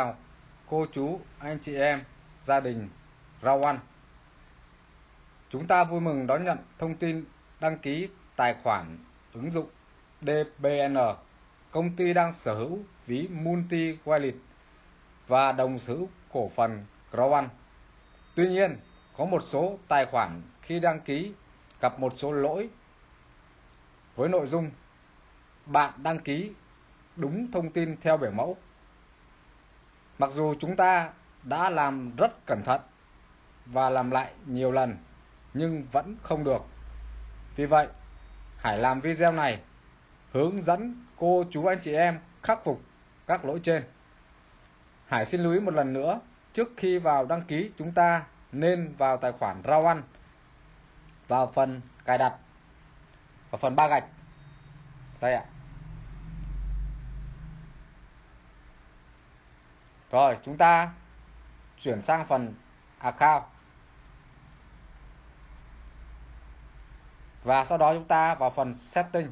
chào cô chú, anh chị em, gia đình Rau Ăn. Chúng ta vui mừng đón nhận thông tin đăng ký tài khoản ứng dụng DBN. Công ty đang sở hữu ví Multi Wallet và đồng sở hữu cổ phần Rau Tuy nhiên, có một số tài khoản khi đăng ký gặp một số lỗi với nội dung bạn đăng ký đúng thông tin theo biểu mẫu Mặc dù chúng ta đã làm rất cẩn thận và làm lại nhiều lần nhưng vẫn không được. Vì vậy, hãy làm video này hướng dẫn cô chú anh chị em khắc phục các lỗi trên. Hải xin lưu ý một lần nữa, trước khi vào đăng ký chúng ta nên vào tài khoản rau ăn vào phần cài đặt và phần ba gạch. Đây ạ. Rồi chúng ta chuyển sang phần account. Và sau đó chúng ta vào phần setting.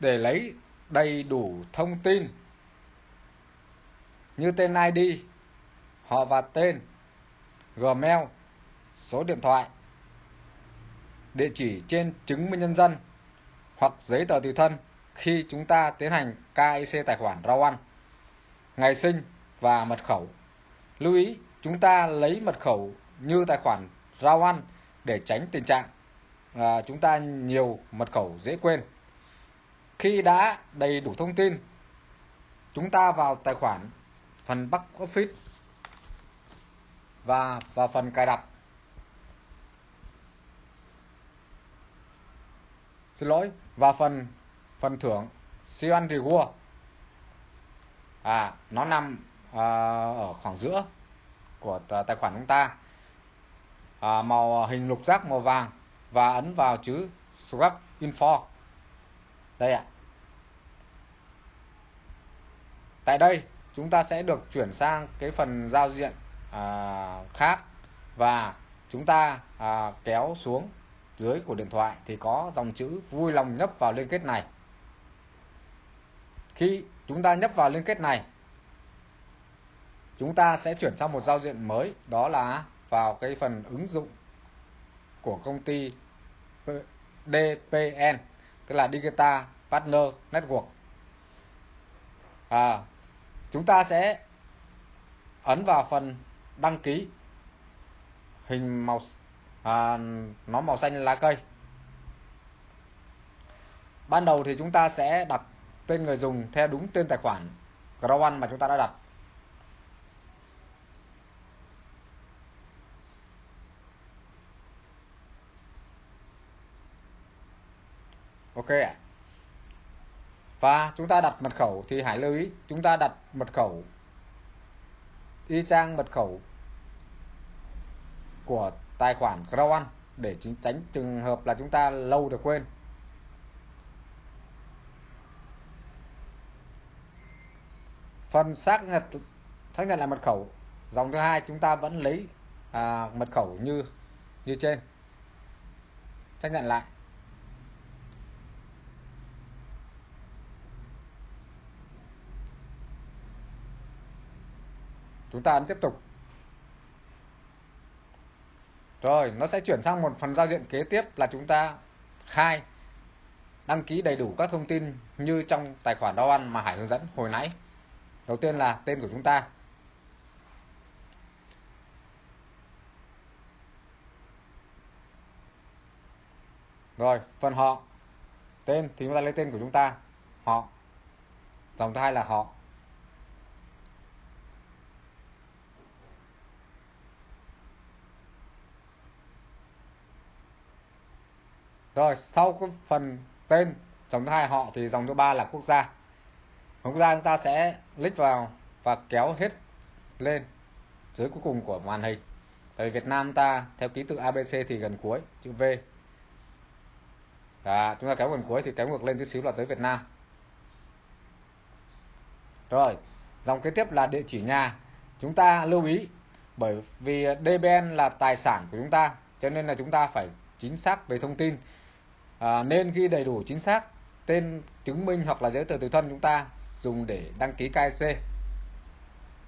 Để lấy đầy đủ thông tin như tên ID, họ và tên, Gmail, số điện thoại, địa chỉ trên chứng minh nhân dân hoặc giấy tờ tùy thân khi chúng ta tiến hành KIC tài khoản rau ăn, ngày sinh và mật khẩu. Lưu ý, chúng ta lấy mật khẩu như tài khoản rau ăn để tránh tình trạng à, chúng ta nhiều mật khẩu dễ quên. Khi đã đầy đủ thông tin, chúng ta vào tài khoản phần back office và vào phần cài đặt. Xin lỗi, và phần phần thưởng. Siêu ăn reward à nó nằm à, ở khoảng giữa của tài khoản chúng ta. À, màu à, hình lục giác màu vàng và ấn vào chữ swap info. Đây ạ. Tại đây chúng ta sẽ được chuyển sang cái phần giao diện à, khác và chúng ta à, kéo xuống dưới của điện thoại thì có dòng chữ vui lòng nhấp vào liên kết này. Khi chúng ta nhấp vào liên kết này, chúng ta sẽ chuyển sang một giao diện mới, đó là vào cái phần ứng dụng của công ty DPN, tức là Digital Partner Network. À, chúng ta sẽ ấn vào phần đăng ký hình màu à, nó màu xanh lá cây. Ban đầu thì chúng ta sẽ đặt tên người dùng theo đúng tên tài khoản Growan mà chúng ta đã đặt. Ok ạ. Và chúng ta đặt mật khẩu thì hãy lưu ý chúng ta đặt mật khẩu y chang mật khẩu của tài khoản Crown để tránh trường hợp là chúng ta lâu được quên. Phần xác nhận xác nhận là mật khẩu, dòng thứ hai chúng ta vẫn lấy à, mật khẩu như như trên. Xác nhận lại. Chúng ta ấn tiếp tục rồi, nó sẽ chuyển sang một phần giao diện kế tiếp là chúng ta khai đăng ký đầy đủ các thông tin như trong tài khoản đo ăn mà Hải hướng dẫn hồi nãy. Đầu tiên là tên của chúng ta. Rồi, phần họ. Tên thì chúng ta lấy tên của chúng ta, họ. Dòng thứ hai là họ. Rồi, sau cái phần tên dòng thứ hai họ thì dòng thứ ba là quốc gia. Quốc gia chúng ta sẽ click vào và kéo hết lên dưới cuối cùng của màn hình. Tại Việt Nam ta theo ký tự ABC thì gần cuối, chữ V. Đó, chúng ta kéo gần cuối thì kéo ngược lên chút xíu là tới Việt Nam. Rồi, dòng kế tiếp là địa chỉ nhà. Chúng ta lưu ý bởi vì DBN là tài sản của chúng ta cho nên là chúng ta phải chính xác về thông tin à, nên ghi đầy đủ chính xác tên chứng minh hoặc là giấy tờ tùy thân chúng ta dùng để đăng ký KIC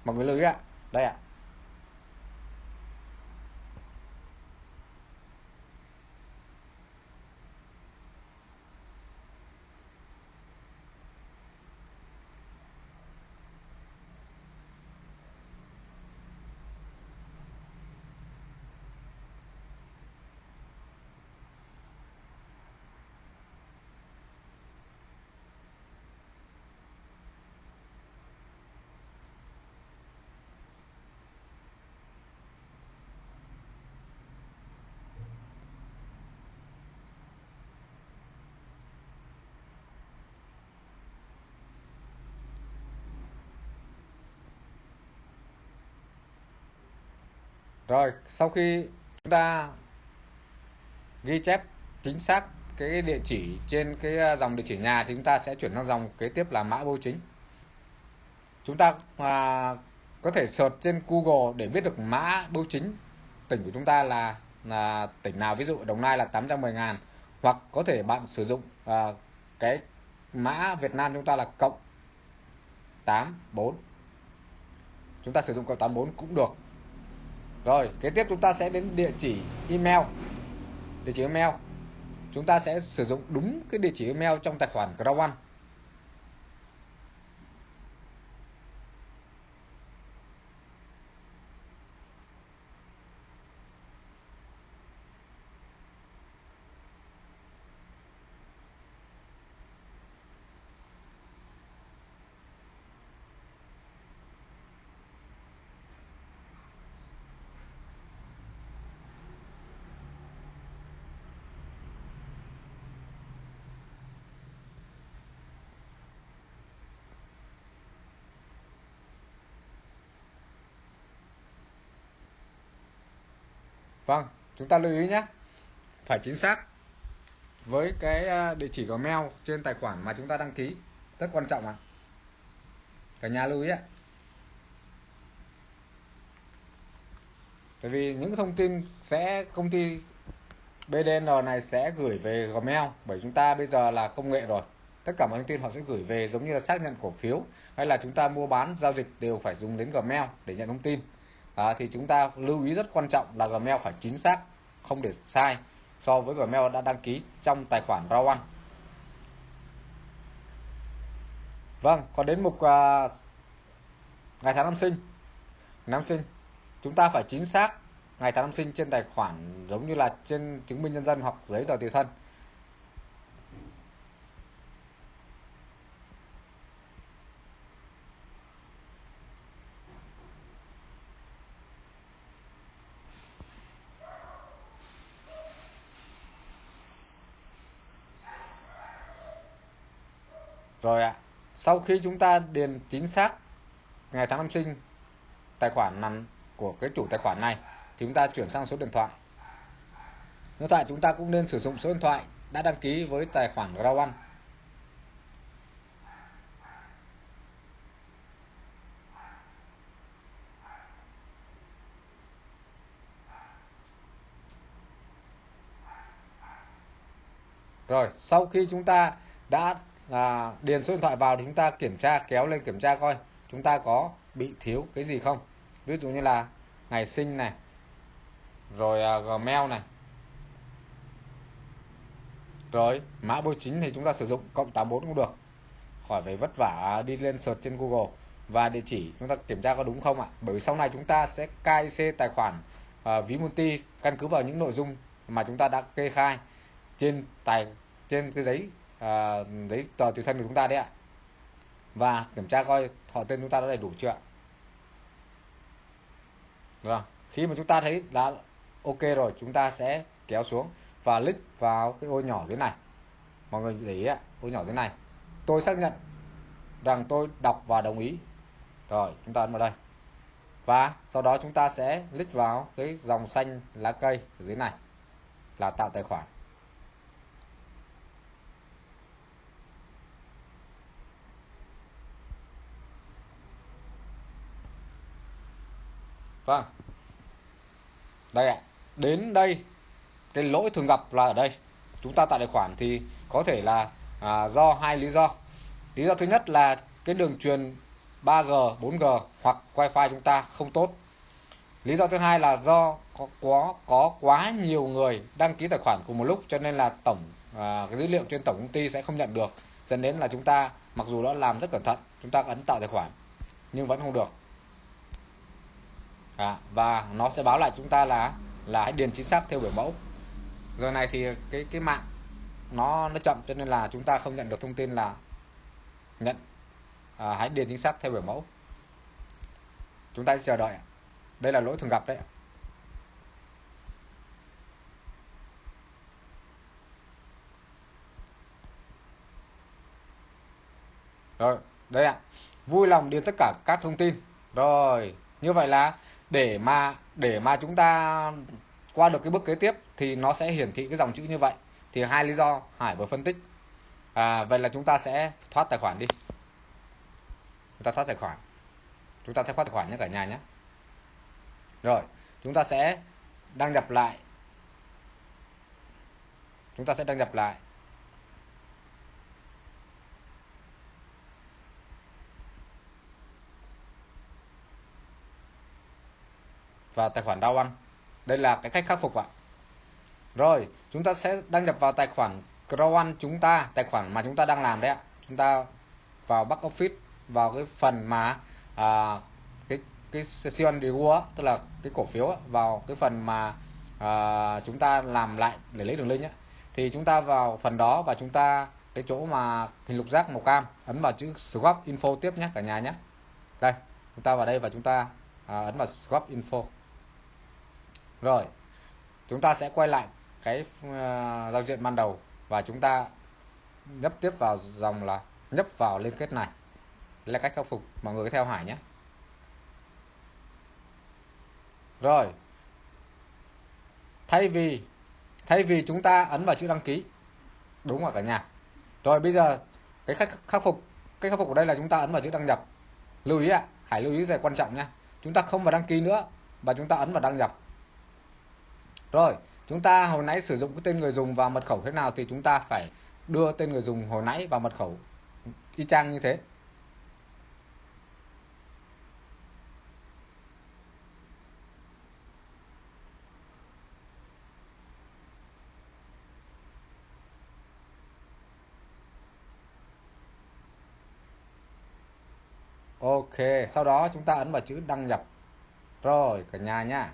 mọi người lưu ý ạ. Đây ạ. Rồi, sau khi chúng ta ghi chép chính xác cái địa chỉ trên cái à, dòng địa chỉ nhà thì chúng ta sẽ chuyển sang dòng kế tiếp là mã bưu chính. Chúng ta à, có thể search trên Google để biết được mã bưu chính. Tỉnh của chúng ta là là tỉnh nào, ví dụ Đồng Nai là 810 ngàn. Hoặc có thể bạn sử dụng à, cái mã Việt Nam chúng ta là cộng 84 chúng ta sử dụng cộng 84 cũng được rồi, kế tiếp chúng ta sẽ đến địa chỉ email. Địa chỉ email. Chúng ta sẽ sử dụng đúng cái địa chỉ email trong tài khoản Grow Vâng, chúng ta lưu ý nhé. Phải chính xác với cái à, địa chỉ Gmail trên tài khoản mà chúng ta đăng ký. Rất quan trọng ạ. Cả nhà lưu ý ạ. Tại vì những thông tin sẽ công ty BDN này sẽ gửi về Gmail bởi chúng ta bây giờ là công nghệ rồi. Tất cả mọi thông tin họ sẽ gửi về giống như là xác nhận cổ phiếu hay là chúng ta mua bán giao dịch đều phải dùng đến Gmail để nhận thông tin à, thì chúng ta lưu ý rất quan trọng là Gmail phải chính xác không để sai so với Gmail đã đăng ký trong tài khoản Rawan Vâng, còn đến mục à, ngày tháng năm sinh. Năm sinh, chúng ta phải chính xác ngày tháng năm sinh trên tài khoản giống như là trên chứng minh nhân dân hoặc giấy tờ tùy thân. Rồi ạ. Sau khi chúng ta điền chính xác ngày tháng năm sinh tài khoản nằm của cái chủ tài khoản này thì chúng ta chuyển sang số điện thoại. Hiện tại chúng ta cũng nên sử dụng số điện thoại đã đăng ký với tài khoản Rawan. Rồi, sau khi chúng ta đã là điền số điện thoại vào thì chúng ta kiểm tra kéo lên kiểm tra coi chúng ta có bị thiếu cái gì không? Ví dụ như là ngày sinh này rồi uh, gmail này rồi mã bưu chính thì chúng ta sử dụng cộng 84 cũng được. Khỏi phải vất vả đi lên search trên Google. Và địa chỉ chúng ta kiểm tra có đúng không ạ? Bởi vì sau này chúng ta sẽ kyc tài khoản uh, ví multi căn cứ vào những nội dung mà chúng ta đã kê khai trên tài trên cái giấy Ờ, à, giấy tờ tùy thân của chúng ta đấy ạ. Và kiểm tra coi họ tên chúng ta đã đầy đủ chưa ạ? Vâng khi mà chúng ta thấy đã ok rồi chúng ta sẽ kéo xuống và click vào cái ô nhỏ dưới này. Mọi người để ý ạ ô nhỏ dưới này. Tôi xác nhận rằng tôi đọc và đồng ý. Rồi chúng ta ấn vào đây. Và sau đó chúng ta sẽ click vào cái dòng xanh lá cây ở dưới này là tạo tài khoản. Vâng. Đây ạ. Đến đây cái lỗi thường gặp là ở đây. Chúng ta tạo tài khoản thì có thể là à, do hai lý do. Lý do thứ nhất là cái đường truyền 3G 4G hoặc wifi chúng ta không tốt. Lý do thứ hai là do có có có quá nhiều người đăng ký tài khoản cùng một lúc cho nên là tổng à, cái dữ liệu trên tổng công ty sẽ không nhận được. Dẫn đến là chúng ta mặc dù đã làm rất cẩn thận chúng ta ấn tạo tài khoản nhưng vẫn không được à, và nó sẽ báo lại chúng ta là là hãy điền chính xác theo biểu mẫu. Giờ này thì cái cái mạng nó nó chậm cho nên là chúng ta không nhận được thông tin là nhận à, hãy điền chính xác theo biểu mẫu. Chúng ta sẽ chờ đợi đây là lỗi thường gặp đấy rồi đây ạ. Vui lòng điền tất cả các thông tin. Rồi như vậy là để mà để mà chúng ta qua được cái bước kế tiếp thì nó sẽ hiển thị cái dòng chữ như vậy. Thì hai lý do Hải vừa phân tích. À, vậy là chúng ta sẽ thoát tài khoản đi. Chúng ta thoát tài khoản. Chúng ta sẽ thoát tài khoản nhé cả nhà nhé. Rồi chúng ta sẽ đăng nhập lại. Chúng ta sẽ đăng nhập lại. Và tài khoản đau ăn. Đây là cái cách khắc phục ạ. Rồi chúng ta sẽ đăng nhập vào tài khoản Crowan chúng ta tài khoản mà chúng ta đang làm đấy ạ. Chúng ta vào back office vào cái phần mà à, cái cái session reward tức là cái cổ phiếu vào cái phần mà à, chúng ta làm lại để lấy đường link nhé thì chúng ta vào phần đó và chúng ta cái chỗ mà hình lục giác màu cam ấn vào chữ swap info tiếp nhé cả nhà nhé. Đây chúng ta vào đây và chúng ta à, ấn vào swap info rồi chúng ta sẽ quay lại cái uh, giao diện ban đầu và chúng ta nhấp tiếp vào dòng là nhấp vào liên kết này. Đây là cách khắc phục mọi người theo Hải nhé. Rồi thay vì thay vì chúng ta ấn vào chữ đăng ký đúng rồi cả nhà. Rồi bây giờ cái cách khắc phục cách khắc phục ở đây là chúng ta ấn vào chữ đăng nhập. Lưu ý ạ à, hãy lưu ý về quan trọng nha chúng ta không vào đăng ký nữa và chúng ta ấn vào đăng nhập rồi chúng ta hồi nãy sử dụng cái tên người dùng và mật khẩu thế nào thì chúng ta phải đưa tên người dùng hồi nãy vào mật khẩu y chang như thế Ok, sau đó chúng ta ấn vào chữ đăng nhập. Rồi, cả nhà nha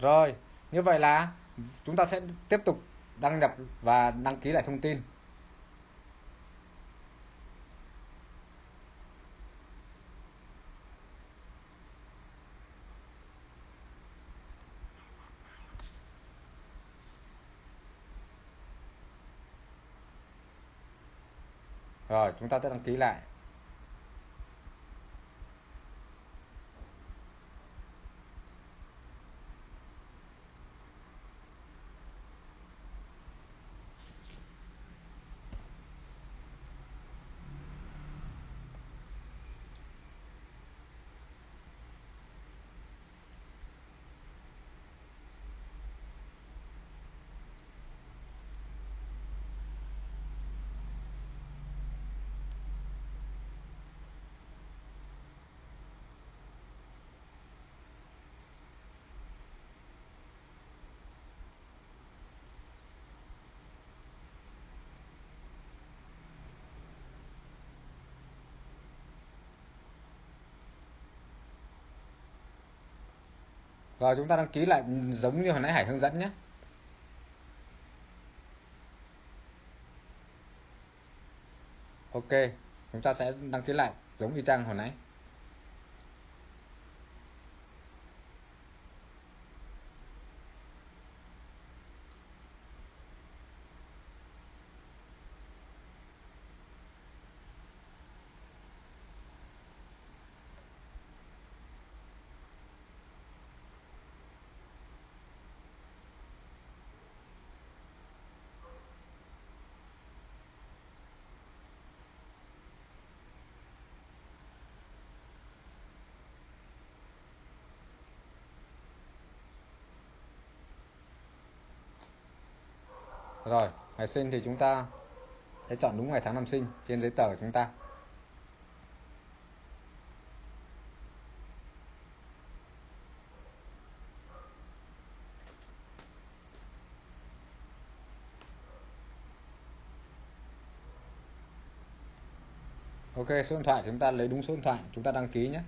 Rồi, như vậy là chúng ta sẽ tiếp tục đăng nhập và đăng ký lại thông tin. Rồi, chúng ta sẽ đăng ký lại. Rồi chúng ta đăng ký lại giống như hồi nãy Hải hướng dẫn nhé. Ok, chúng ta sẽ đăng ký lại giống y chang hồi nãy. Rồi ngày sinh thì chúng ta sẽ chọn đúng ngày tháng năm sinh trên giấy tờ của chúng ta Ok, số điện thoại chúng ta lấy đúng số điện thoại chúng ta đăng ký nhé.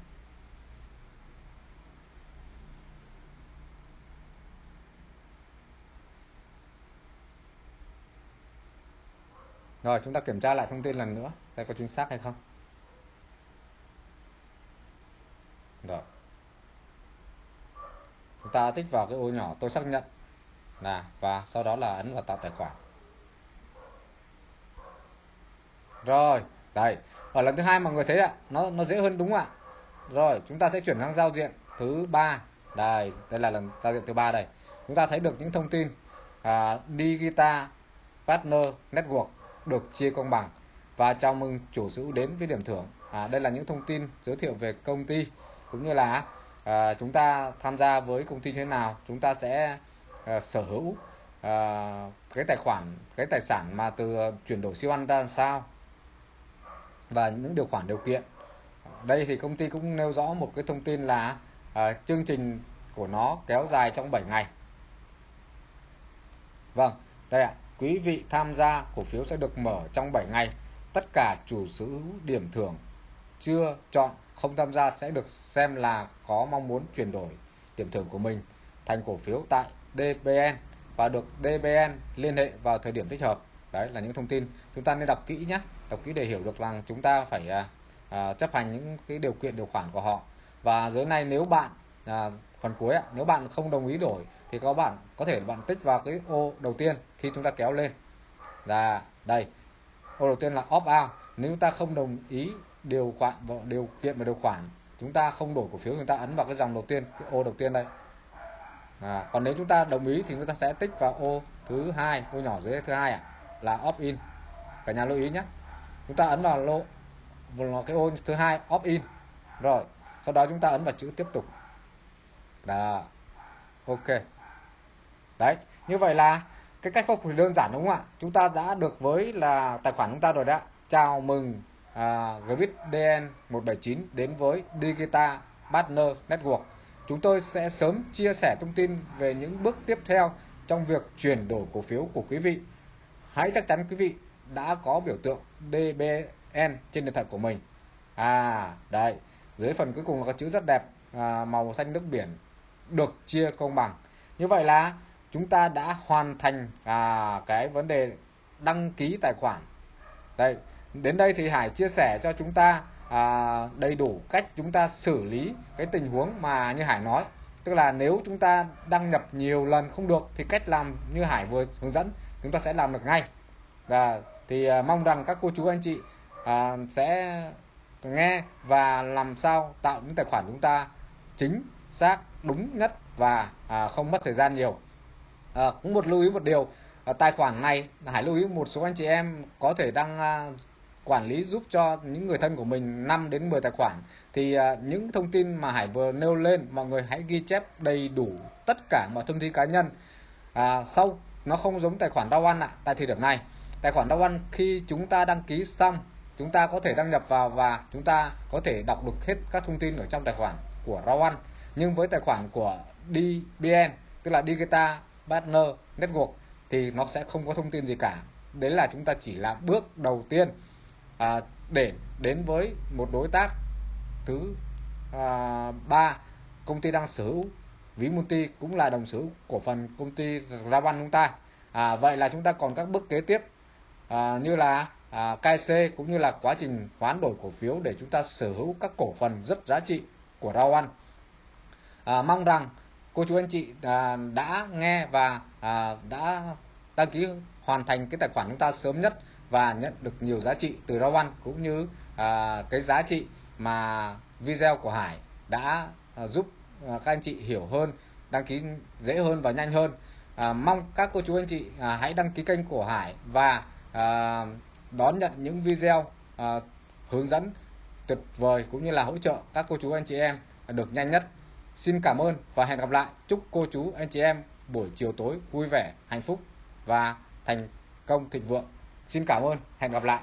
Rồi, chúng ta kiểm tra lại thông tin lần nữa, đây có chính xác hay không. Rồi. Chúng ta tích vào cái ô nhỏ tôi xác nhận là và sau đó là ấn vào tạo tài khoản. Rồi, đây, ở lần thứ hai mọi người thấy ạ, nó nó dễ hơn đúng không ạ? Rồi, chúng ta sẽ chuyển sang giao diện thứ ba. Đây, đây là lần giao diện thứ ba đây. Chúng ta thấy được những thông tin à, Digital Partner Network được chia công bằng và chào mừng chủ sở hữu đến với điểm thưởng. À, đây là những thông tin giới thiệu về công ty cũng như là à, chúng ta tham gia với công ty như thế nào, chúng ta sẽ à, sở hữu à, cái tài khoản, cái tài sản mà từ chuyển đổi siêu ăn ra sao và những điều khoản điều kiện. Đây thì công ty cũng nêu rõ một cái thông tin là à, chương trình của nó kéo dài trong 7 ngày. Vâng, đây ạ. Quý vị tham gia cổ phiếu sẽ được mở trong 7 ngày. Tất cả chủ sở hữu điểm thưởng chưa chọn không tham gia sẽ được xem là có mong muốn chuyển đổi điểm thưởng của mình thành cổ phiếu tại DBN và được DBN liên hệ vào thời điểm thích hợp. Đấy là những thông tin chúng ta nên đọc kỹ nhé, đọc kỹ để hiểu được rằng chúng ta phải à, à chấp hành những cái điều kiện điều khoản của họ. Và dưới này nếu bạn à, phần cuối ạ, nếu bạn không đồng ý đổi thì có bạn có thể bạn tích vào cái ô đầu tiên khi chúng ta kéo lên. Là đây ô đầu tiên là opt out. Nếu chúng ta không đồng ý điều khoản điều kiện và điều khoản chúng ta không đổi cổ phiếu chúng ta ấn vào cái dòng đầu tiên cái ô đầu tiên đây. À, còn nếu chúng ta đồng ý thì chúng ta sẽ tích vào ô thứ hai ô nhỏ dưới thứ hai à, là opt in. Cả nhà lưu ý nhé. Chúng ta ấn vào lô vào cái ô thứ hai opt in. Rồi sau đó chúng ta ấn vào chữ tiếp tục. Đó ok đấy như vậy là cái cách khắc phục đơn giản đúng không ạ? Chúng ta đã được với là tài khoản chúng ta rồi đó chào mừng à, GBitDN 179 đến với Digital Partner Network. Chúng tôi sẽ sớm chia sẻ thông tin về những bước tiếp theo trong việc chuyển đổi cổ phiếu của quý vị. Hãy chắc chắn quý vị đã có biểu tượng DBN trên điện thoại của mình. À đây dưới phần cuối cùng là có chữ rất đẹp à, màu xanh nước biển được chia công bằng. Như vậy là chúng ta đã hoàn thành à, cái vấn đề đăng ký tài khoản. Đây đến đây thì Hải chia sẻ cho chúng ta à, đầy đủ cách chúng ta xử lý cái tình huống mà như Hải nói. Tức là nếu chúng ta đăng nhập nhiều lần không được thì cách làm như Hải vừa hướng dẫn chúng ta sẽ làm được ngay. Và thì à, mong rằng các cô chú anh chị à, sẽ nghe và làm sao tạo những tài khoản chúng ta chính xác đúng nhất và à, không mất thời gian nhiều à, cũng một lưu ý một điều. À, tài khoản này hãy lưu ý một số anh chị em có thể đang à, quản lý giúp cho những người thân của mình 5 đến 10 tài khoản. Thì à, những thông tin mà Hải vừa nêu lên mọi người hãy ghi chép đầy đủ tất cả mọi thông tin cá nhân. À, sau nó không giống tài khoản đau ăn ạ tại thời điểm này. Tài khoản đau ăn khi chúng ta đăng ký xong chúng ta có thể đăng nhập vào và chúng ta có thể đọc được hết các thông tin ở trong tài khoản của rau ăn nhưng với tài khoản của DBN tức là Digital Partner Network thì nó sẽ không có thông tin gì cả. Đấy là chúng ta chỉ là bước đầu tiên à, để đến với một đối tác. Thứ à, ba công ty đang sở hữu. Ví multi cũng là đồng sở hữu cổ phần công ty Raban chúng ta à, vậy là chúng ta còn các bước kế tiếp à, như là à, KC cũng như là quá trình hoán đổi cổ phiếu để chúng ta sở hữu các cổ phần rất giá trị của Rawan à, mong rằng cô chú anh chị à, đã nghe và à, đã đăng ký hoàn thành cái tài khoản chúng ta sớm nhất và nhận được nhiều giá trị từ rau ăn cũng như à, cái giá trị mà video của Hải đã à, giúp à, các anh chị hiểu hơn đăng ký dễ hơn và nhanh hơn. À, mong các cô chú anh chị à, hãy đăng ký kênh của Hải và à, đón nhận những video à, hướng dẫn tuyệt vời cũng như là hỗ trợ các cô chú anh chị em được nhanh nhất. Xin cảm ơn và hẹn gặp lại. Chúc cô chú, anh chị em buổi chiều tối vui vẻ, hạnh phúc và thành công thịnh vượng. Xin cảm ơn, hẹn gặp lại.